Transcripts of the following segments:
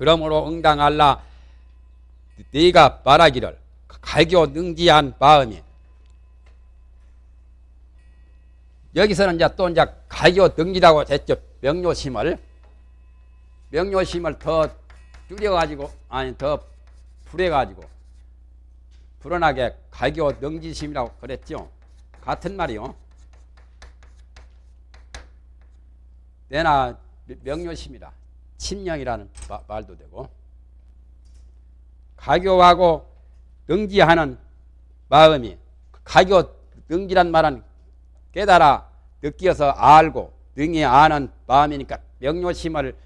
그러므로 응당할라. 네가 말하기를 갈교 능지한 마음이. 여기서는 이제 또 이제 갈교 능지라고 했죠. 명료심을. 명료심을 더 줄여가지고 아니 더 불해가지고 불어나게 갈교 능지심이라고 그랬죠. 같은 말이요. 내나 명료심이라 침령이라는 말도 되고 가교하고 능지하는 마음이 가교 능지란 말은 깨달아 느끼어서 알고 능히 아는 마음이니까 명료심을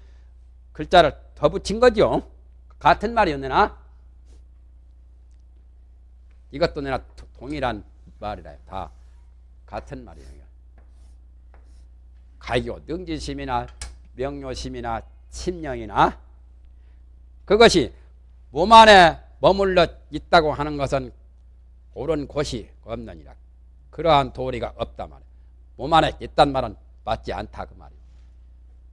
글자를 더 붙인 거죠. 같은 말이었나? 이것도 내가 동일한 말이라 다 같은 말이에요. 가교 능지심이나 명료심이나 침령이나 그것이 몸 안에 머물러 있다고 하는 것은 옳은 곳이 없느니라. 그러한 도리가 없다 말이야. 몸 안에 있단 말은 맞지 않다 그 말이야.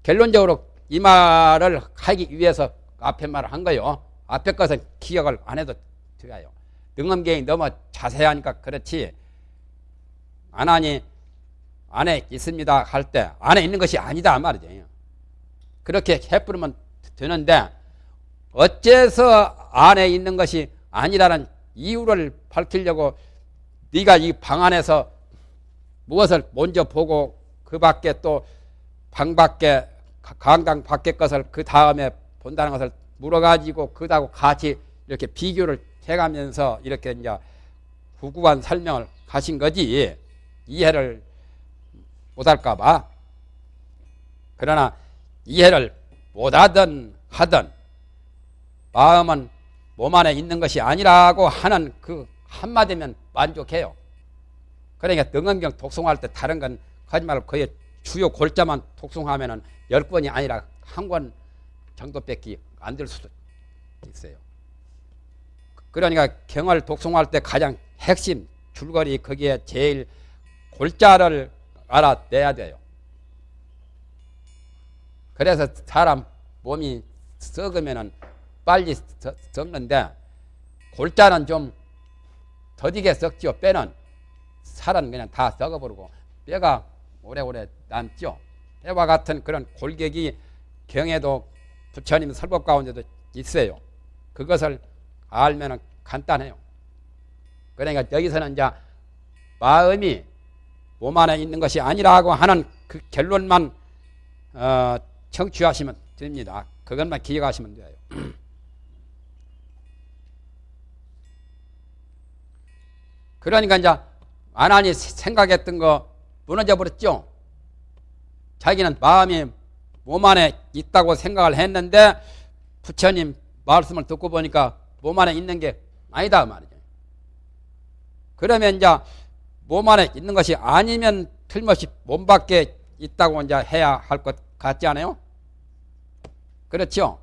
결론적으로 이 말을 하기 위해서 앞에 말을 한 거요. 앞에 것은 기억을 안 해도 돼요. 능엄경이 너무 자세하니까 그렇지 안 하니 안에 있습니다 할 때 안에 있는 것이 아니다 말이죠. 그렇게 해버리면 되는데 어째서 안에 있는 것이 아니라는 이유를 밝히려고 네가 이 방 안에서 무엇을 먼저 보고 그 밖에 또 방 밖에 강당 밖에 것을 그 다음에 본다는 것을 물어가지고 그다고 같이 이렇게 비교를 해가면서 이렇게 이제 구구한 설명을 하신 거지. 이해를 못할까봐. 그러나 이해를 못하든 하든 마음은 몸 안에 있는 것이 아니라고 하는 그 한마디면 만족해요. 그러니까 등엄경 독송할 때 다른 건 말고 거의 주요 골자만 독송하면 은 열 권이 아니라 한 권 정도밖에 안 될 수도 있어요. 그러니까 경을 독송할 때 가장 핵심 줄거리 거기에 제일 골자를 알아내야 돼요. 그래서 사람 몸이 썩으면은 빨리 썩는데 골자는 좀 더디게 썩죠. 뼈는 살은 그냥 다 썩어버리고 뼈가 오래오래 남죠. 뼈와 같은 그런 골격이 경에도 부처님 설법 가운데도 있어요. 그것을 알면 간단해요. 그러니까 여기서는 이제 마음이 몸 안에 있는 것이 아니라고 하는 그 결론만 어, 청취하시면 됩니다. 그것만 기억하시면 돼요. 그러니까 이제 아나니 생각했던 거 무너져 버렸죠. 자기는 마음이 몸 안에 있다고 생각을 했는데 부처님 말씀을 듣고 보니까 몸 안에 있는 게 아니다 말이죠. 그러면 이제 몸 안에 있는 것이 아니면 틀림없이 몸 밖에 있다고 이제 해야 할 것 같지 않아요? 그렇죠?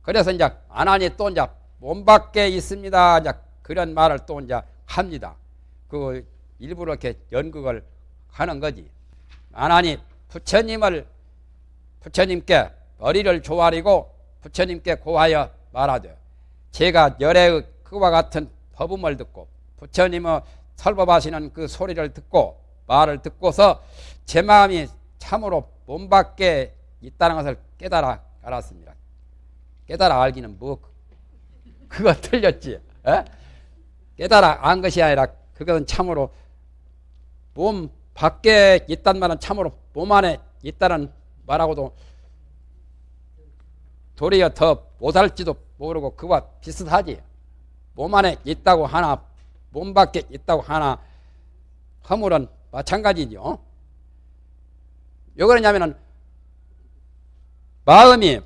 그래서 이제 아나니 또 이제 몸 밖에 있습니다. 이제 그런 말을 또 이제 합니다. 그 일부러 이렇게 연극을 하는 거지. 아나니 부처님을 부처님께 머리를 조아리고 부처님께 고하여 말하되 제가 열의 그와 같은 법음을 듣고 부처님의 설법하시는 그 소리를 듣고 말을 듣고서 제 마음이 참으로 몸 밖에 있다는 것을 깨달아 알았습니다. 깨달아 알기는 뭐 그거 틀렸지. 에? 깨달아 안 것이 아니라 그것은 참으로 몸 밖에 있단 말은 참으로 몸 안에 있다는 말하고도 도리어 더 못할지도 모르고 그와 비슷하지. 몸 안에 있다고 하나 몸 밖에 있다고 하나 허물은 마찬가지죠. 왜 그러냐면은 마음이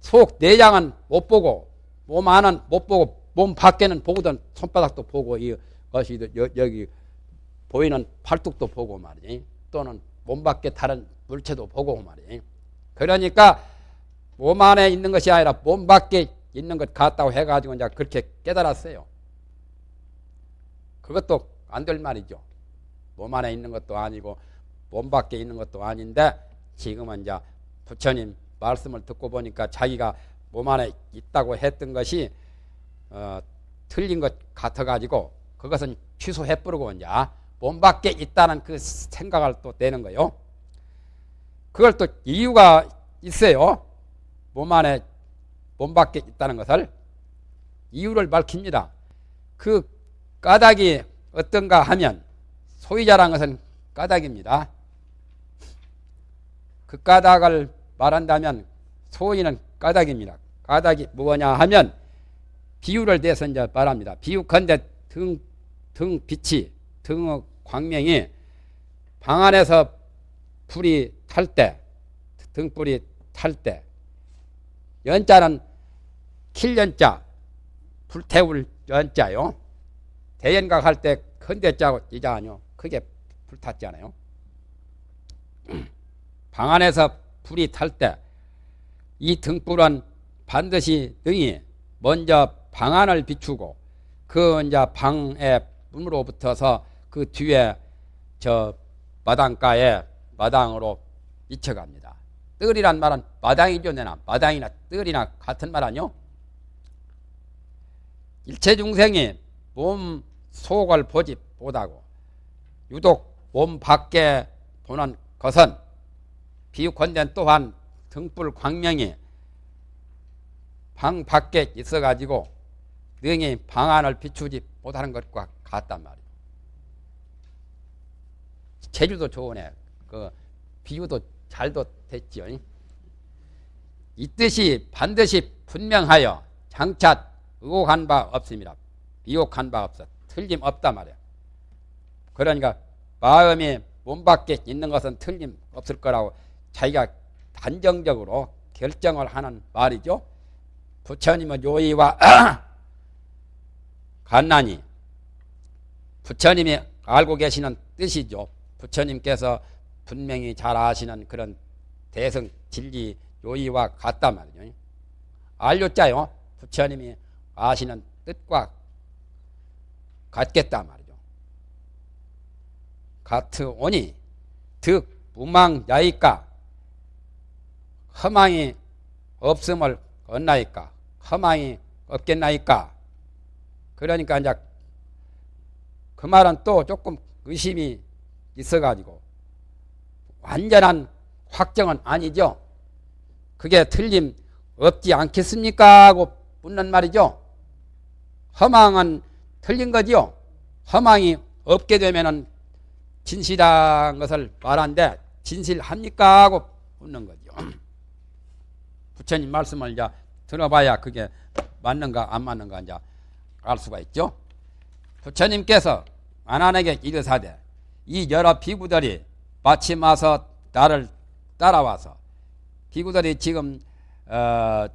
속 내장은 못 보고 몸 안은 못 보고 몸 밖에는 보거든 손바닥도 보고 이것이 여기 보이는 팔뚝도 보고 말이지 또는 몸 밖에 다른 물체도 보고 말이지 그러니까 몸 안에 있는 것이 아니라 몸 밖에 있는 것 같다고 해가지고 이제 그렇게 깨달았어요. 그것도 안 될 말이죠. 몸 안에 있는 것도 아니고 몸 밖에 있는 것도 아닌데 지금은 이제 부처님 말씀을 듣고 보니까 자기가 몸 안에 있다고 했던 것이 어, 틀린 것 같아가지고 그것은 취소해버리고 이제 몸 밖에 있다는 그 생각을 또 내는 거요. 그걸 또 이유가 있어요. 몸 안에 몸 밖에 있다는 것을 이유를 밝힙니다. 그 까닭이 어떤가 하면 소유자란 것은 까닭입니다. 그 까닭을 말한다면 소위는 까닭입니다. 까닭이 뭐냐 하면 비유를 대서 이제 말합니다. 비유컨대 등, 등 빛이, 등 광명이 방 안에서 불이 탈 때, 등불이 탈 때, 연자는 킬연자, 불태울 연자요. 대연각 할 때 큰대자고 이자 아니요. 크게 불탔잖아요. 방 안에서 불이 탈 때 이 등불은 반드시 등이 먼저 방안을 비추고 그 이제 방의 문으로 붙어서 그 뒤에 저 마당가에 마당으로 미쳐갑니다. 뜰이란 말은 마당이죠, 내나 마당이나 뜰이나 같은 말 아니요? 일체 중생이 몸 속을 보지 못하고 유독 몸 밖에 보는 것은 비유컨대 또한 등불 광명이 방 밖에 있어가지고 능히 방 안을 비추지 못하는 것과 같단 말이에요. 제주도 좋으네. 그 비유도 잘도 됐지요. 이 뜻이 반드시 분명하여 장차 의혹한 바 없습니다. 비혹한 바 없어. 틀림없다 말이야. 그러니까 마음이 몸 밖에 있는 것은 틀림없을 거라고 자기가 단정적으로 결정을 하는 말이죠. 부처님은 요의와 간난이 부처님이 알고 계시는 뜻이죠. 부처님께서 분명히 잘 아시는 그런 대성 진리 요의와 같단 말이죠. 알료자요. 부처님이 아시는 뜻과 같겠다 말이죠. 같으오니 득 무망 야이까 허망이 없음을 얻나이까 허망이 없겠나이까 그러니까 이제 그 말은 또 조금 의심이 있어가지고 완전한 확정은 아니죠. 그게 틀림 없지 않겠습니까? 하고 묻는 말이죠. 허망은 틀린 거지요. 허망이 없게 되면은 진실한 것을 말한데 진실합니까? 하고 묻는 거죠. 부처님 말씀을 이제 들어봐야 그게 맞는가 안 맞는가 이제 알 수가 있죠. 부처님께서 아난에게 이르사대 이 여러 비구들이 마침 와서 나를 따라와서 비구들이 지금 어,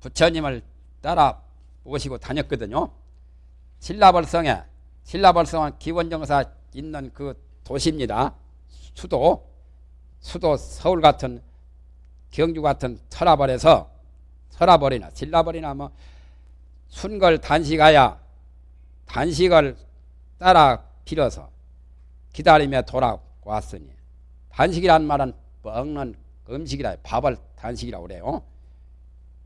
부처님을 따라 오시고 다녔거든요. 신라벌성에 신라벌성은 기원정사 있는 그 도시입니다. 수도 수도 서울 같은 경주 같은 설화벌에서 설화벌이나 신라벌이나 뭐 순걸 단식하여 단식을 따라 빌어서 기다리며 돌아왔으니 단식이란 말은 먹는 음식이라 밥을 단식이라고 그래요.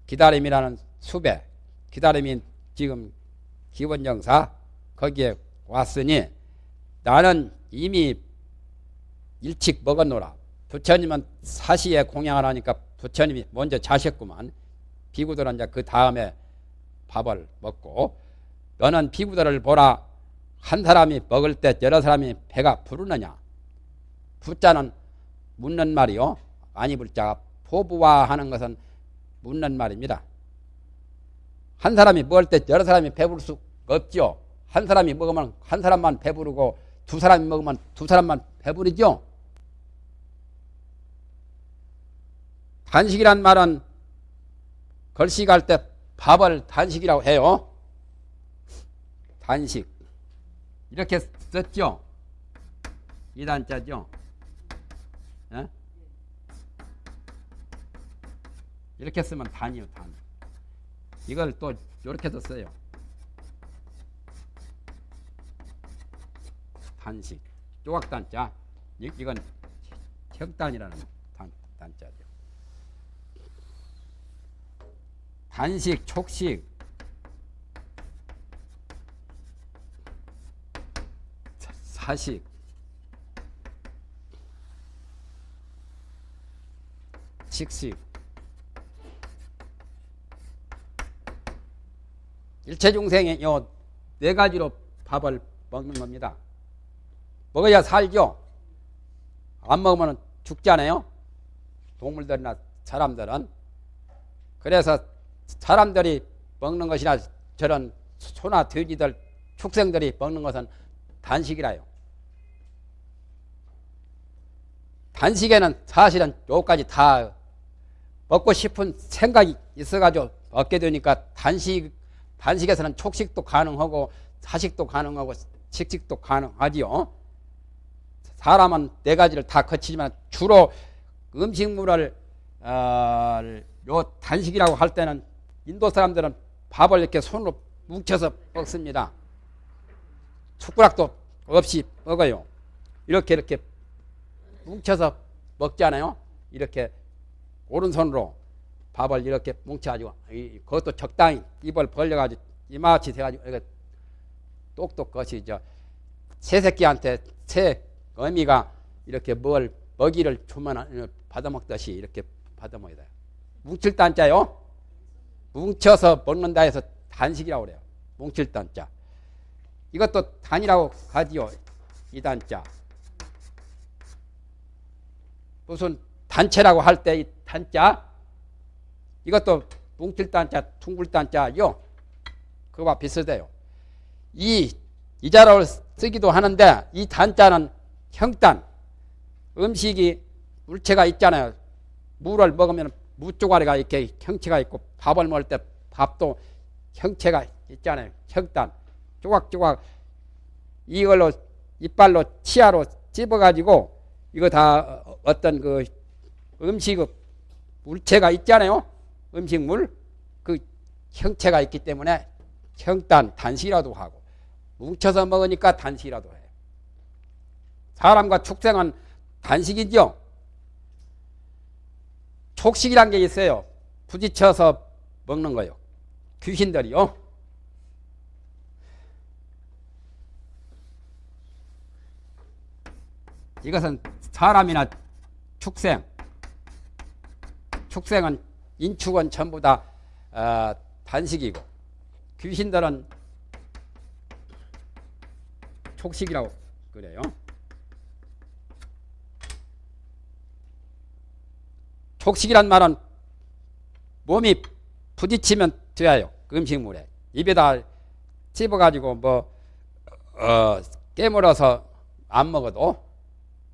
기다림이라는 수배 기다림이 지금 기본정사 거기에 왔으니 나는 이미 일찍 먹었노라. 부처님은 사시에 공양을 하니까 부처님이 먼저 자셨구만. 비구들은 이제 그 다음에 밥을 먹고 너는 비구들을 보라. 한 사람이 먹을 때 여러 사람이 배가 부르느냐. 부자는 묻는 말이요. 아니 불자가 포부화하는 것은 묻는 말입니다. 한 사람이 먹을 때 여러 사람이 배부를 수 없죠. 한 사람이 먹으면 한 사람만 배부르고 두 사람이 먹으면 두 사람만 배부르죠. 단식이란 말은 걸식할 때 밥을 단식이라고 해요. 단식. 이렇게 썼죠. 이단자죠. 예? 이렇게 쓰면 단이요, 단. 이걸 또 이렇게도 써요. 단식. 조각단자. 이, 이건 혁단이라는 단, 단자죠. 단식, 촉식, 사- 사식, 식식, 일체 중생이 요네 가지로 밥을 먹는 겁니다. 먹어야 살죠. 안 먹으면 죽잖아요. 동물들이나 사람들은. 그래서 사람들이 먹는 것이나 저런 소나 돼지들 축생들이 먹는 것은 단식이라요. 단식에는 사실은 요까지 다 먹고 싶은 생각이 있어가지고 얻게 되니까 단식 단식에서는 촉식도 가능하고 사식도 가능하고 식식도 가능하지요. 사람은 네 가지를 다 거치지만 주로 음식물을 어, 요 단식이라고 할 때는 인도 사람들은 밥을 이렇게 손으로 뭉쳐서 먹습니다. 숟가락도 없이 먹어요. 이렇게 이렇게 뭉쳐서 먹잖아요. 이렇게 오른손으로 밥을 이렇게 뭉쳐가지고 이- 그것도 적당히 입을 벌려가지고 이마치 돼가지고 똑똑 것이 저 새 새끼한테 새 어미가 이렇게 뭘 먹이를 주면 받아먹듯이 이렇게 받아먹어야 돼요. 뭉칠 단자요. 뭉쳐서 먹는다 해서 단식이라고 그래요. 뭉칠 단자. 이것도 단이라고 하지요. 이 단자. 무슨 단체라고 할 때 이 단자 이것도 뭉칠 단자, 둥글 단자요. 그거와 비슷해요. 이 이자를 쓰기도 하는데 이 단자는 형단 음식이 물체가 있잖아요. 물을 먹으면 무조가리가 이렇게 형체가 있고 밥을 먹을 때 밥도 형체가 있잖아요. 형단 조각조각 이걸로 이빨로 치아로 찝어가지고 이거 다 어떤 그 음식 물체가 있잖아요. 음식물 그 형체가 있기 때문에 형단 단시라도 하고 뭉쳐서 먹으니까 단시라도 해요. 사람과 축생은 단식이죠. 촉식이란 게 있어요. 부딪혀서 먹는 거요. 귀신들이요. 이것은 사람이나 축생, 축생은 인축은 전부 다 어, 단식이고 귀신들은 촉식이라고 그래요. 촉식이란 말은 몸이 부딪히면 돼요. 그 음식물에 입에다 찝어가지고 뭐 어, 깨물어서 안 먹어도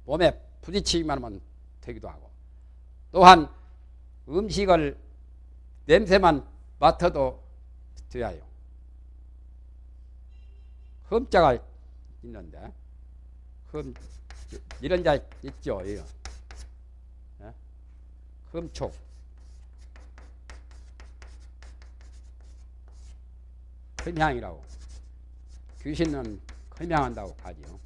몸에 부딪히기만 하면 되기도 하고 또한 음식을 냄새만 맡아도 돼요. 흠자가 있는데 흠 이런 자 있죠. 이거. 예? 흠촉 흠향이라고 귀신은 흠향한다고 하지요.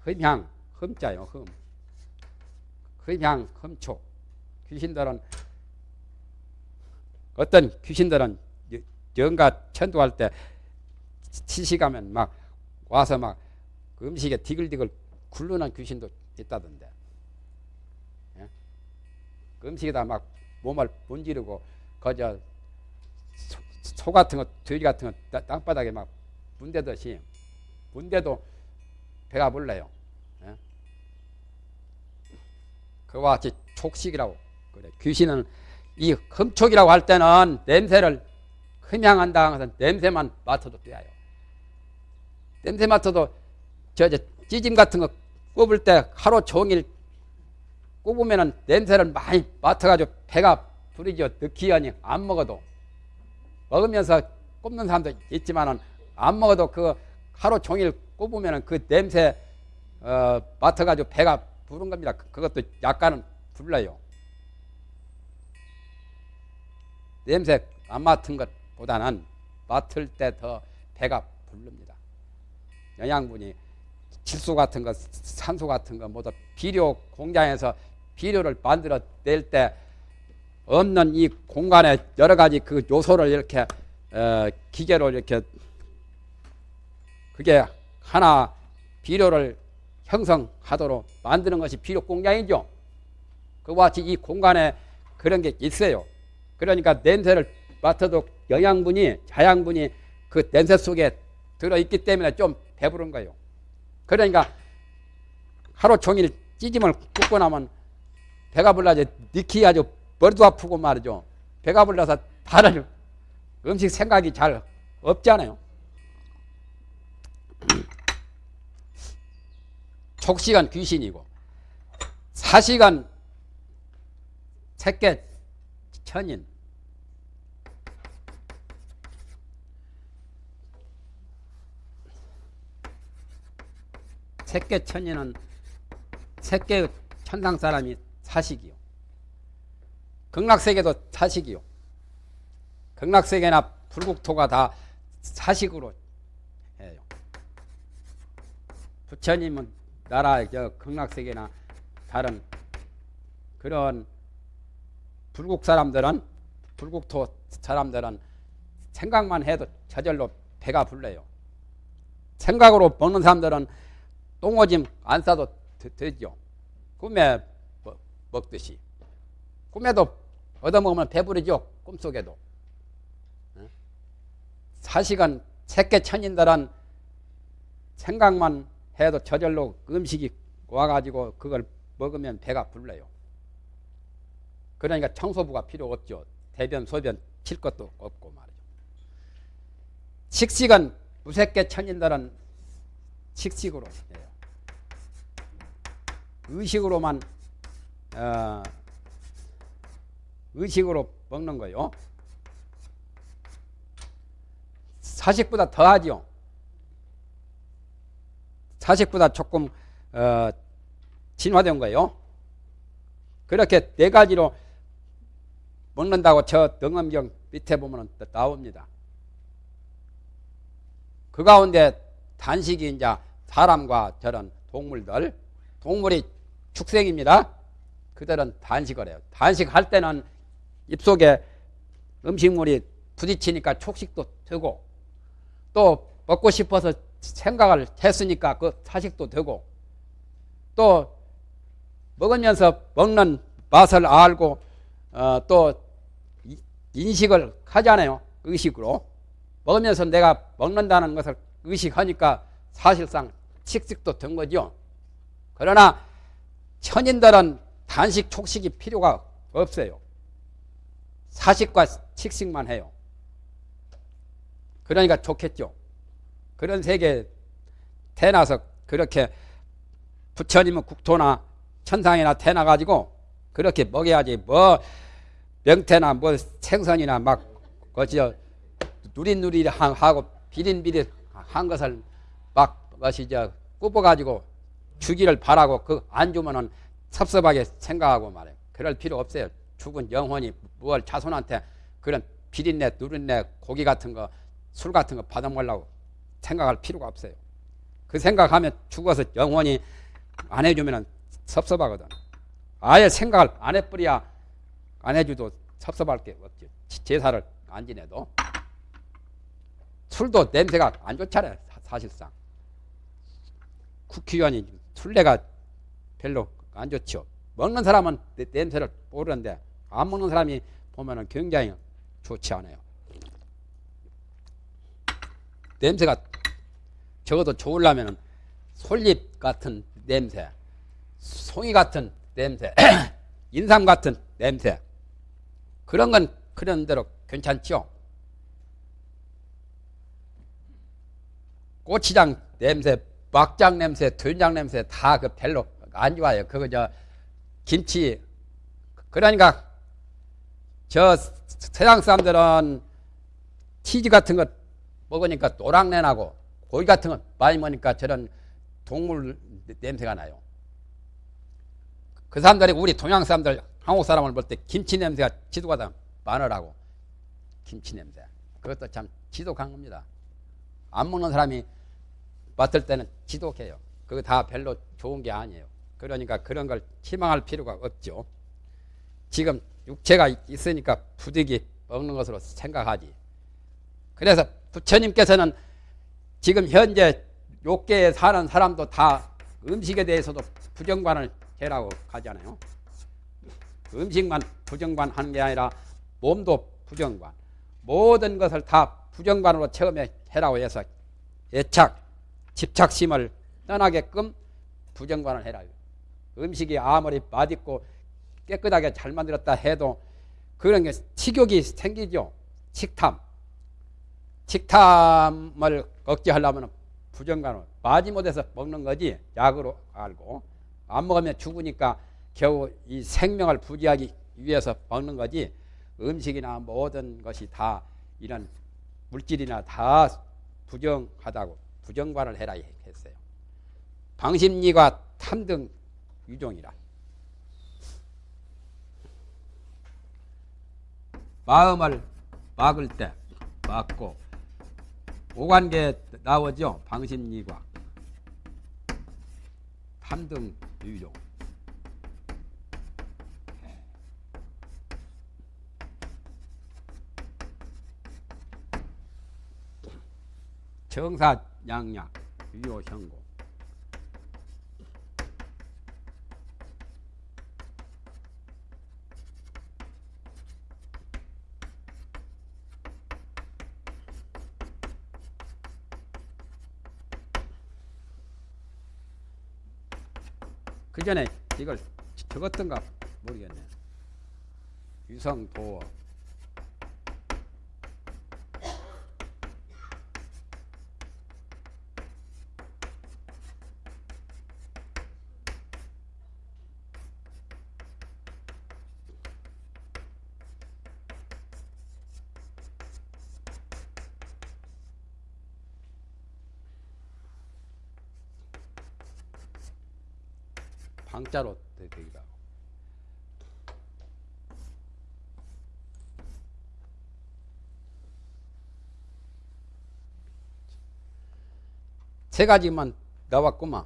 흠향, 흠자요, 흠. 흠향, 흠촉. 귀신들은 어떤 귀신들은 여- 영가 천도할 때 시시가면 막 와서 막 음식에 디글디글 굴르는 귀신도 있다던데. 예? 그 음식에다 막 몸을 문지르고 거저 소, 소 같은 거, 돼지 같은 거 따- 땅바닥에 막 문대듯이 문대도 배가 불러요. 예? 그와 같이 촉식이라고 그래. 귀신은 이 흠촉이라고 할 때는 냄새를 흠향한다 해서 냄새만 맡아도 돼요. 냄새 맡아도 저, 저 찌짐 같은 거 꼽을 때 하루 종일 꼽으면은 냄새를 많이 맡아가지고 배가 부르죠. 느끼하니 안 먹어도 먹으면서 꼽는 사람도 있지만은 안 먹어도 그 하루 종일 꼽으면은 그 냄새 어, 맡아가지고 배가 부른 겁니다. 그- 그것도 약간은 불러요. 냄새 안 맡은 것보다는 맡을 때 더 배가 부릅니다. 영양분이 질소 같은 거, 산소 같은 거 모두 비료 공장에서 비료를 만들어 낼 때 없는 이 공간에 여러 가지 그 요소를 이렇게 어, 기계로 이렇게 그게 하나 비료를 형성하도록 만드는 것이 비료 공장이죠. 그와 같이 이 공간에 그런 게 있어요. 그러니까 냄새를 맡아도 영양분이 자양분이 그 냄새 속에 들어있기 때문에 좀 배부른 거예요. 그러니까 하루 종일 찌짐을 굽고 나면 배가 불러지 니키 아주 머리도 아프고 말이죠. 배가 불러서 다른 음식 생각이 잘 없잖아요. 촉시간 귀신이고 사시간 새끼 천인 새끼 천인은 새끼 천상 사람이 사식이요. 극락세계도 사식이요. 극락세계나 불국토가 다 사식으로 해요. 부처님은 나라 저 극락세계나 다른 그런 불국 사람들은 불국토 사람들은 생각만 해도 저절로 배가 불러요. 생각으로 먹는 사람들은 똥오줌 안 싸도 되, 죠 꿈에 먹듯이. 꿈에도 얻어먹으면 배부르죠. 꿈속에도. 사시간 새끼 천인들은 생각만 해도 저절로 음식이 와가지고 그걸 먹으면 배가 불러요. 그러니까 청소부가 필요 없죠. 대변, 소변 칠 것도 없고 말이죠. 식식은 무색계 천인들은 식식으로. 의식으로만 어, 의식으로 먹는 거요. 사식보다 더하죠. 사식보다 조금 어, 진화된 거예요. 그렇게 네 가지로 먹는다고 저 등엄경 밑에 보면 나옵니다. 그 가운데 단식이 이제 사람과 저런 동물들, 동물이 축생입니다. 그들은 단식을 해요. 단식할 때는 입속에 음식물이 부딪히니까 촉식도 되고 또 먹고 싶어서 생각을 했으니까 그 사식도 되고 또 먹으면서 먹는 맛을 알고 어, 또 인식을 하잖아요. 의식으로. 먹으면서 내가 먹는다는 것을 의식하니까 사실상 식식도 된 거죠. 그러나 천인들은 단식, 촉식이 필요가 없어요. 사식과 식식만 해요. 그러니까 좋겠죠. 그런 세계에 태어나서 그렇게 부처님은 국토나 천상이나 태어나가지고 그렇게 먹여야지 뭐 명태나 뭐 생선이나 막 거저 누릿누릿 하고 비린비릿 한 것을 막 것이 저 굽어가지고 주기를 바라고 그 안 주면은 섭섭하게 생각하고 말해 그럴 필요 없어요. 죽은 영혼이 무얼 자손한테 그런 비린내, 누린내, 고기 같은 거, 술 같은 거 받아 먹으려고 생각할 필요가 없어요. 그 생각하면 죽어서 영혼이 안 해주면 섭섭하거든. 아예 생각을 안 해버려야 안 해줘도 섭섭할 게 없지. 제사를 안 지내도. 술도 냄새가 안 좋잖아요. 사실상. 국회의원이 술래가 별로 안 좋죠. 먹는 사람은 냄새를 모르는데 안 먹는 사람이 보면 굉장히 좋지 않아요. 냄새가 적어도 좋으려면 솔잎 같은 냄새, 송이 같은 냄새, 인삼 같은 냄새 그런 건 그런 대로 괜찮죠. 고추장 냄새, 막장 냄새, 된장 냄새 다 그 별로 안 좋아요. 그거 저 김치 그러니까 저 세상 사람들은 치즈 같은 거 먹으니까 노랑내 나고 고기 같은 거 많이 먹으니까 저런 동물 냄새가 나요. 그 사람들이 우리 동양 사람들 한국 사람을 볼 때 김치 냄새가 지독하다 마늘하고 김치 냄새 그것도 참 지독한 겁니다. 안 먹는 사람이 맡을 때는 지독해요. 그거 다 별로 좋은 게 아니에요. 그러니까 그런 걸 희망할 필요가 없죠. 지금 육체가 있으니까 부득이 먹는 것으로 생각하지. 그래서 부처님께서는 지금 현재 욕계에 사는 사람도 다 음식에 대해서도 부정관을 해라고 하잖아요. 음식만 부정관 하는 게 아니라 몸도 부정관. 모든 것을 다 부정관으로 처음에 해라고 해서 애착, 집착심을 떠나게끔 부정관을 해라. 음식이 아무리 맛있고 깨끗하게 잘 만들었다 해도 그런 게 식욕이 생기죠. 식탐. 식탐을 억제하려면 부정관으로 마지못해서 먹는 거지 약으로 알고 안 먹으면 죽으니까 겨우 이 생명을 부지하기 위해서 먹는 거지 음식이나 모든 것이 다 이런 물질이나 다 부정하다고 부정관을 해라 했어요. 방심리가 탐등 유종이라. 마음을 막을 때 막고 오관계 나오죠. 방심리과 탐등 유종. 정사 양약 유효 현고 그 전에 이걸 적었던가 모르겠네. 유성도어 방자로 되기도 하고. 세 가지만 나왔구만.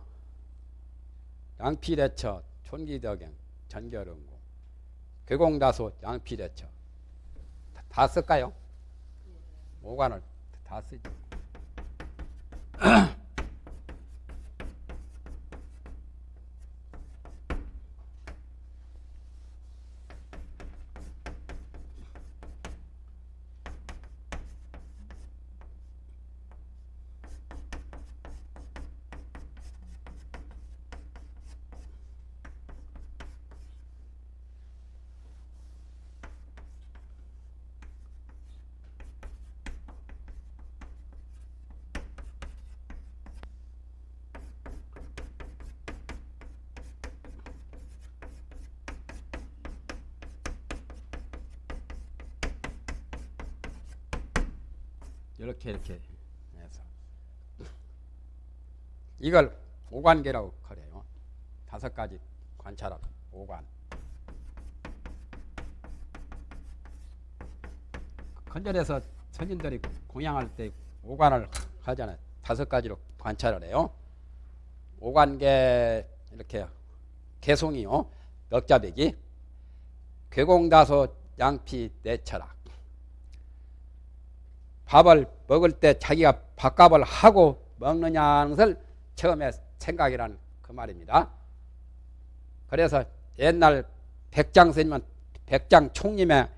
양피대처, 촌기덕경, 전결응고, 괴공다소, 양피대처. 다, 다 쓸까요? 오관을 다 쓰죠. 이렇게 이렇게 해서 이걸 오관계라고 그래요. 다섯 가지 관찰하고 오관. 컨절에서 선인들이 공양할 때 오관을 하잖아요. 다섯 가지로 관찰을 해요. 오관계 이렇게 개송이요. 넉자배기 괴공다소 양피 내철학 밥을 먹을 때 자기가 밥값을 하고 먹느냐는 것을 처음에 생각이란 그 말입니다. 그래서 옛날 백장 스님은 백장 총림의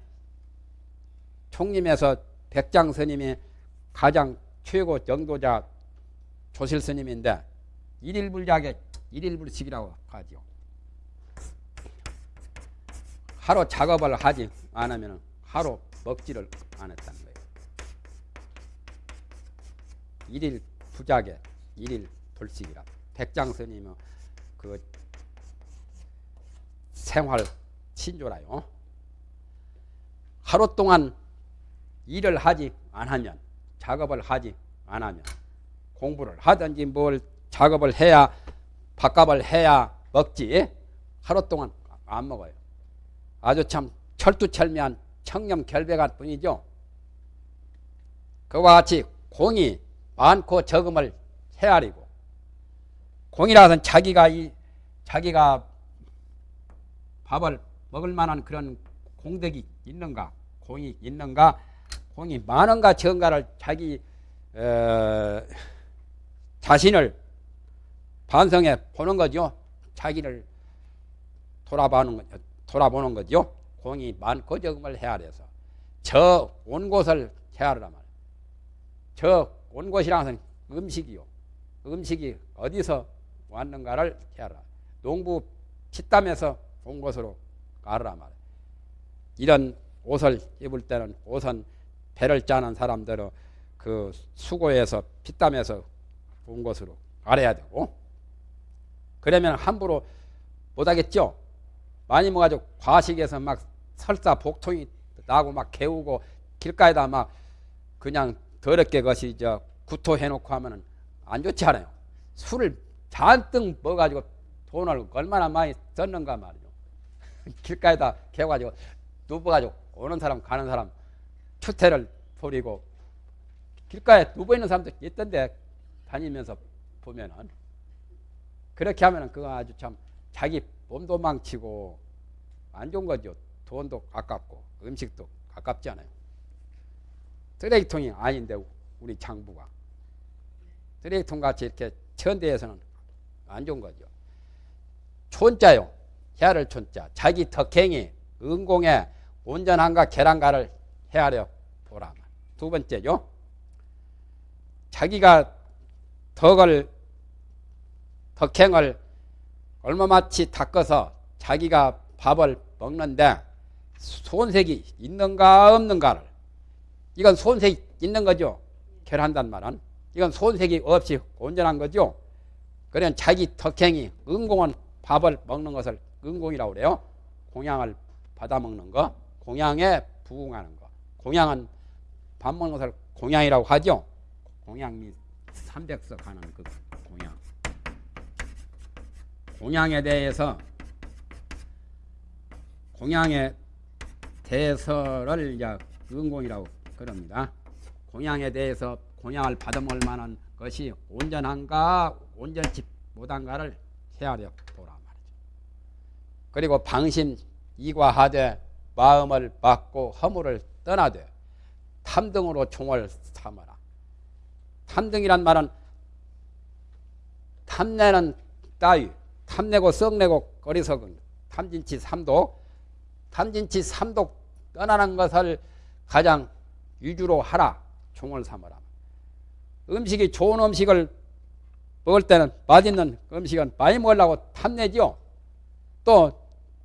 총림에서 백장 스님이 가장 최고 정도자 조실 스님인데 일일불작의 일일불식이라고 하죠. 하루 작업을 하지 않으면 하루 먹지를 안 했다는 거예요. 일일 부작에 일일 불식이라 백장 스님은 그 생활 신조라요. 하루 동안 일을 하지 않으면 작업을 하지 않으면 공부를 하든지 뭘 작업을 해야 밥값을 해야 먹지 하루 동안 안 먹어요. 아주 참 철두철미한 청렴 결백할 뿐이죠. 그와 같이 공이 많고 적음을 헤아리고 공이라서는 자기가 이 자기가 밥을 먹을 만한 그런 공덕이 있는가 공이 있는가 공이 많은가 적은가를 자기 어, 자신을 반성해 보는 거죠. 자기를 돌아보는 거, 돌아보는 거죠. 공이 많고 적음을 헤아려서 저 온 곳을 헤아르라 말이에요. 저 온 곳이라는 것은 음식이요. 음식이 어디서 왔는가를 헤아라. 농부 피땀에서 온 곳으로 가르라 말이에요. 이런 옷을 입을 때는 옷은 배를 짜는 사람들은 그 수고해서 피땀에서 온 곳으로 가려야 되고 그러면 함부로 못하겠죠. 많이 먹어가지고 과식에서 막 설사 복통이 나고 막 개우고 길가에다 막 그냥 더럽게 것이 저 구토해놓고 하면은 안 좋지 않아요. 술을 잔뜩 먹어가지고 돈을 얼마나 많이 썼는가 말이죠. 길가에다 개가지고 누워가지고 오는 사람 가는 사람 추태를 부리고 길가에 누워 있는 사람도 있던데 다니면서 보면은 그렇게 하면은 그거 아주 참 자기 몸도 망치고 안 좋은 거죠. 돈도 아깝고 음식도 아깝지 않아요. 쓰레기통이 아닌데 우리 장부가 쓰레기통 같이 이렇게 천대에서는 안 좋은 거죠. 촌자요. 헤아를 촌자. 자기 덕행이 은공에 온전한가 계란가를 헤아려 보라. 두 번째죠. 자기가 덕을 덕행을 얼마마치 닦아서 자기가 밥을 먹는데 손색이 있는가 없는가를 이건 손색이 있는 거죠. 결한단 말은 이건 손색이 없이 온전한 거죠. 그러면 자기 덕행이 은공은 밥을 먹는 것을 은공이라고 그래요. 공양을 받아 먹는 거, 공양에 부응하는 거. 공양은 밥 먹는 것을 공양이라고 하죠. 공양 및 300석 하는 그 공양. 공양에 대해서 공양의 대서를 이제 은공이라고 그럽니다. 공양에 대해서 공양을 받아먹을 만한 것이 온전한가 온전치 못한가를 헤아려 보라 말이죠. 그리고 방심 이과하되 마음을 받고 허물을 떠나되 탐등으로 총을 삼아라. 탐등이란 말은 탐내는 따위, 탐내고 썩내고 거리석은 탐진치 삼독, 탐진치 삼독 떠나는 것을 가장 위주로 하라. 총을 삼아라. 음식이 좋은 음식을 먹을 때는 맛있는 음식은 많이 먹으려고 탐내죠. 또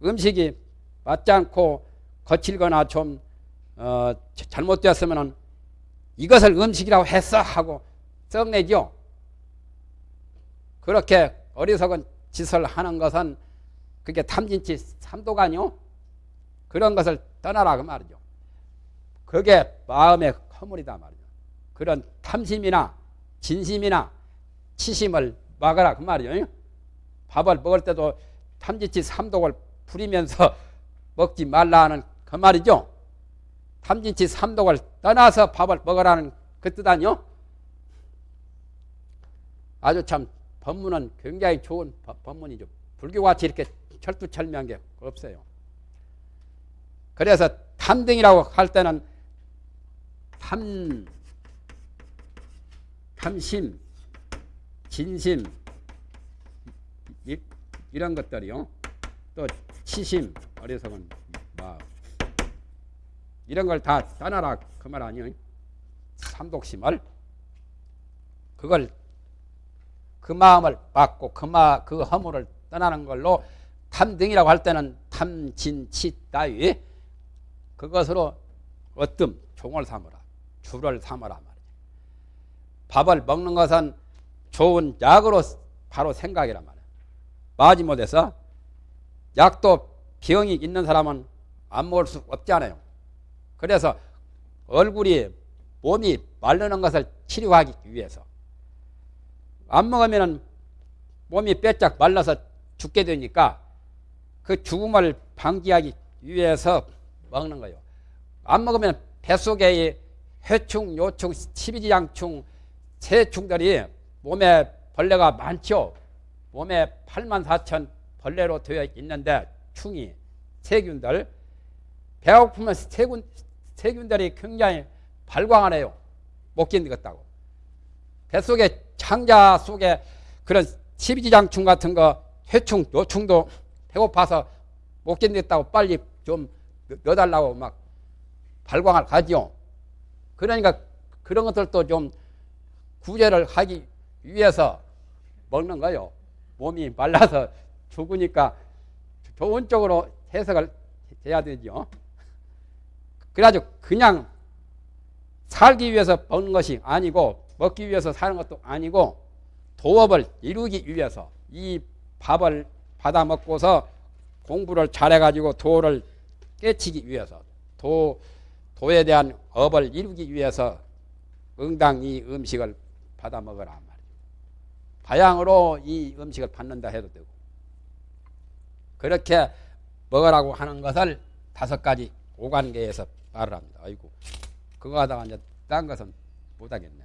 음식이 맞지 않고 거칠거나 좀 어, 잘못되었으면 이것을 음식이라고 했어 하고 썩내죠. 그렇게 어리석은 짓을 하는 것은 그게 탐진치 삼도가뇨 그런 것을 떠나라 그 말이죠. 그게 마음의 허물이다 말이죠. 그런 탐심이나 진심이나 치심을 막아라 그 말이에요. 밥을 먹을 때도 탐지치 삼독을 부리면서 먹지 말라 하는 그 말이죠. 탐진치 삼독을 떠나서 밥을 먹으라는 그 뜻 아니요? 아주 참 법문은 굉장히 좋은 법문이죠. 불교같이 이렇게 철두철미한 게 없어요. 그래서 탐등이라고 할 때는 탐, 탐심, 진심, 이, 이런 것들이요. 또 치심, 어리석은 마음. 이런 걸 다 떠나라 그 말 아니에요. 삼독심을 그걸 그 마음을 받고 그, 마, 그 허물을 떠나는 걸로 탐등이라고 할 때는 탐진치 따위 그것으로 어뜸 종을 삼으라 주를 삼으라 말이야. 밥을 먹는 것은 좋은 약으로 바로 생각이란 말이야. 마지못해서 약도 병이 있는 사람은 안 먹을 수 없잖아요. 그래서 얼굴이 몸이 마르는 것을 치료하기 위해서 안 먹으면 몸이 빼짝 말라서 죽게 되니까 그 죽음을 방지하기 위해서 먹는 거예요. 안 먹으면 뱃속에 해충, 요충, 치비지양충, 새충들이 몸에 벌레가 많죠. 몸에 8만 4천 벌레로 되어 있는데 충이 세균들 배고프면 세균 세균들이 굉장히 발광하네요. 못 견디겠다고. 뱃속에 창자 속에 그런 십이지장충 같은 거 회충, 노충도 배고파서 못 견디겠다고 빨리 좀 넣- 넣어달라고 막 발광을 하지요. 그러니까 그런 것들도 좀 구제를 하기 위해서 먹는 거요. 몸이 말라서 죽으니까 좋은 쪽으로 해석을 해야 되죠. 그래가지고 그냥 살기 위해서 먹는 것이 아니고 먹기 위해서 사는 것도 아니고 도업을 이루기 위해서 이 밥을 받아 먹고서 공부를 잘해가지고 도를 깨치기 위해서 도 도에 대한 업을 이루기 위해서 응당 이 음식을 받아 먹으라 말이에요. 바양으로 이 음식을 받는다 해도 되고 그렇게 먹으라고 하는 것을 다섯 가지 오관계에서 말을 합니다. 아이고 그거 하다가 이제 딴 것은 못하겠네.